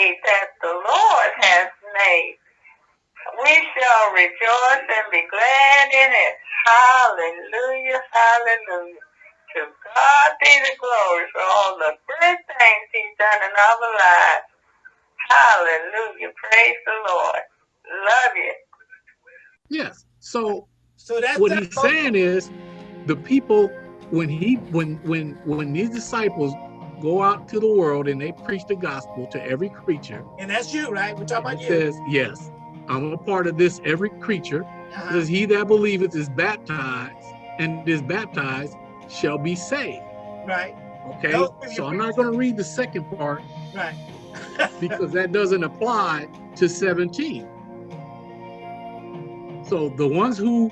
day that the Lord has made. We shall rejoice and be glad in it. Hallelujah, hallelujah. To God be the glory for all the good things he's done in our lives. Hallelujah. Praise the Lord. Love you. Yes. So So that's what that he's saying is the people when he when when when these disciples go out to the world and they preach the gospel to every creature and that's you, right? We're talking about you. says yes i'm a part of this every creature Uh-huh. says he that believeth is baptized and is baptized shall be saved Right, okay Those when you so i'm not going to read the second part right. because that doesn't apply to 17 so the ones who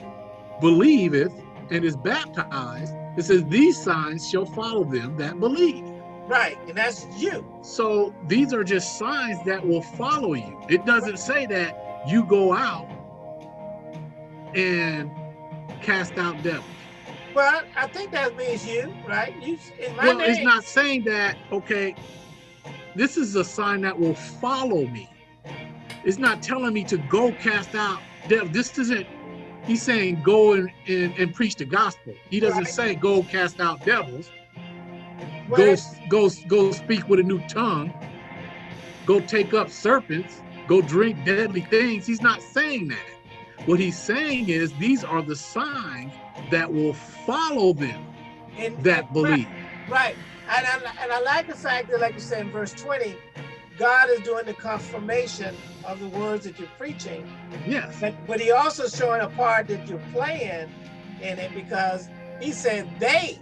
believeth and is baptized it says these signs shall follow them that believe Right, and that's you. So these are just signs that will follow you. It doesn't say that you go out and cast out devils. Well, I think that means you, right? You well, name. it's not saying that, okay, this is a sign that will follow me. It's not telling me to go cast out devils. This isn't, he's saying go and, and, and preach the gospel. He doesn't Right. say go cast out devils. Go go go speak with a new tongue. Go take up serpents. Go drink deadly things. He's not saying that. What he's saying is these are the signs that will follow them and- that and- believe. Right. And I, and I like the fact that, like you said in verse 20, God is doing the confirmation of the words that you're preaching. yes. But, but he also showing a part that you're playing in it because he said they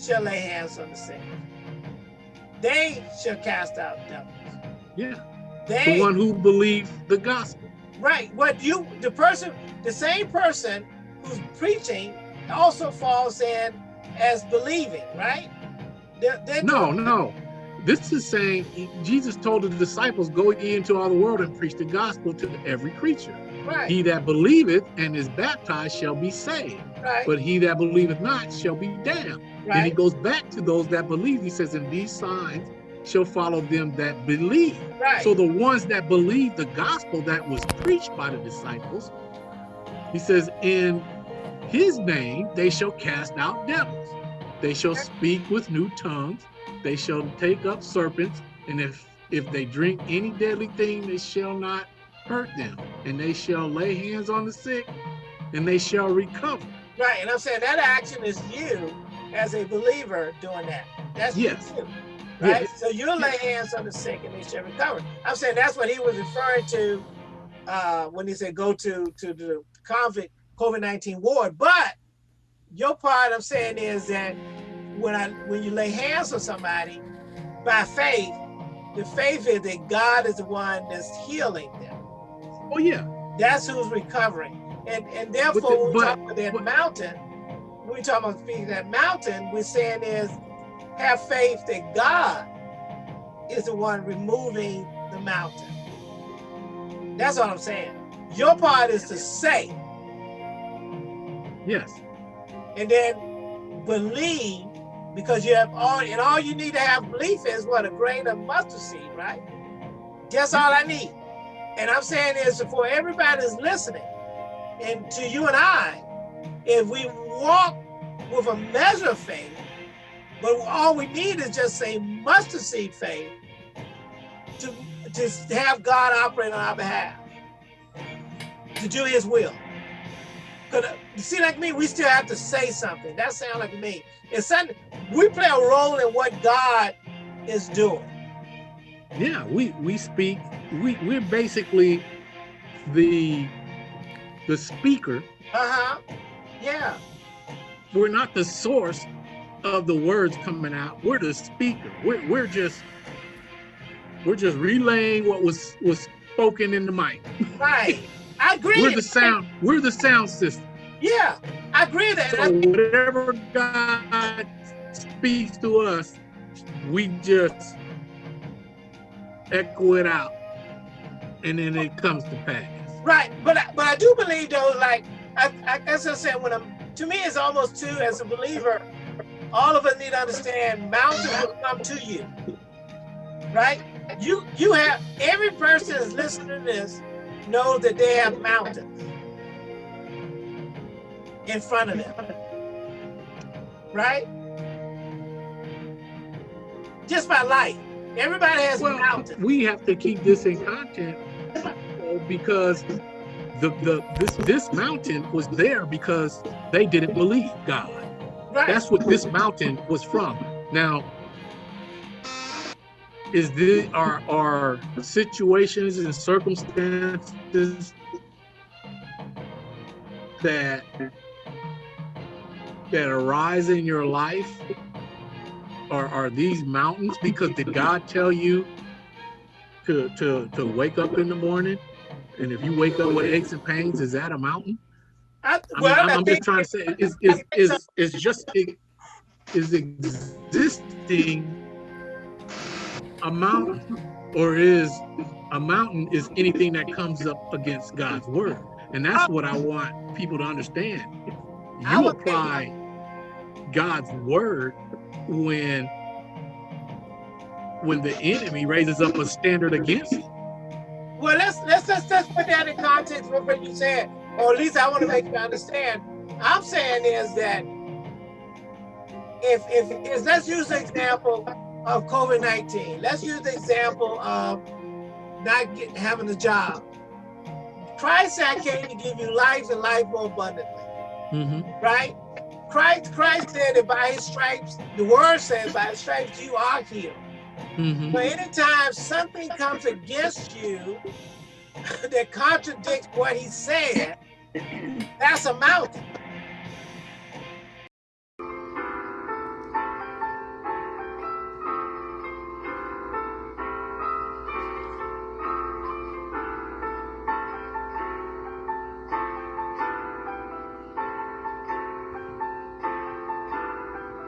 shall lay hands on the sick. They shall cast out devils. yeah They the one who believes the gospel right. What you the person, the same person who's preaching also falls in as believing, right? They're, they're no no this is saying jesus told the disciples go ye into all the world and preach the gospel to every creature right, he that believeth and is baptized shall be saved right, but he that believeth not shall be damned And he goes back to those that believe. He says, and these signs shall follow them that believe. right. So the ones that believe the gospel that was preached by the disciples, he says, in his name they shall cast out devils. They shall speak with new tongues. They shall take up serpents. And if if they drink any deadly thing, they shall not hurt them. And they shall lay hands on the sick, and they shall recover. Right, and I'm saying that action is you as a believer doing that. That's Yes. you, right? Yes. So you'll lay hands on the sick and they shall recover. I'm saying that's what he was referring to uh, when he said go to to the COVID COVID nineteen ward. But your part I'm saying is that when I when you lay hands on somebody by faith, the faith is that God is the one that's healing them. Oh yeah. That's who's recovering. And and therefore, the- when we talk about that but- mountain, when we talk about speaking that mountain, we're saying is have faith that God is the one removing the mountain. That's all I'm saying. Your part is to say Yes. and then believe because you have all and all you need to have belief is what a grain of mustard seed, right? That's all I need. And I'm saying is for everybody that's listening, and to you and I, if we walk with a measure of faith, but all we need is just a mustard seed faith to, to have God operate on our behalf, to do his will. Cause you see, like me, we still have to say something. That sounds like me. It's something we play a role in what God is doing. Yeah, we we speak. We we're basically the the speaker. Uh huh. Yeah. We're not the source of the words coming out. We're the speaker. We're we're just we're just relaying what was was spoken in the mic. Right. I agree. We're the sound. We're the sound system. Yeah, I agree with that. So whatever God speaks to us, we just echo it out, and then it comes to pass. Right, but I, but I do believe though, like I, I I said when I'm to me it's almost too as a believer, all of us need to understand mountains will come to you. Right? You you have every person that's listening to this know that they have mountains in front of them. Right? Just by life. Everybody has Well, mountains. we have to keep this in content because the the this this mountain was there because they didn't believe God. Right. That's what this mountain was from. Now, is the are are situations and circumstances that that arise in your life are are these mountains because did God tell you to to to wake up in the morning? And if you wake up with aches and pains is that a mountain? I, well, I'm, I I'm just trying to say, is is is is just is existing a mountain, or is a mountain is anything that comes up against God's word, and that's what I want people to understand. You apply God's word when when the enemy raises up a standard against you. Well, let's let's let's, let's put that in context with what you said, or at least I want to make you understand. I'm saying is that if if, if let's use the example of COVID nineteen. Let's use the example of not get, having a job. Christ said, "I came to give you life and life more abundantly." Mhm. Right? Christ Christ said that by His stripes, the Word says, by His stripes you are healed. Mhm. But anytime something comes against you that contradicts what he said, that's a mountain.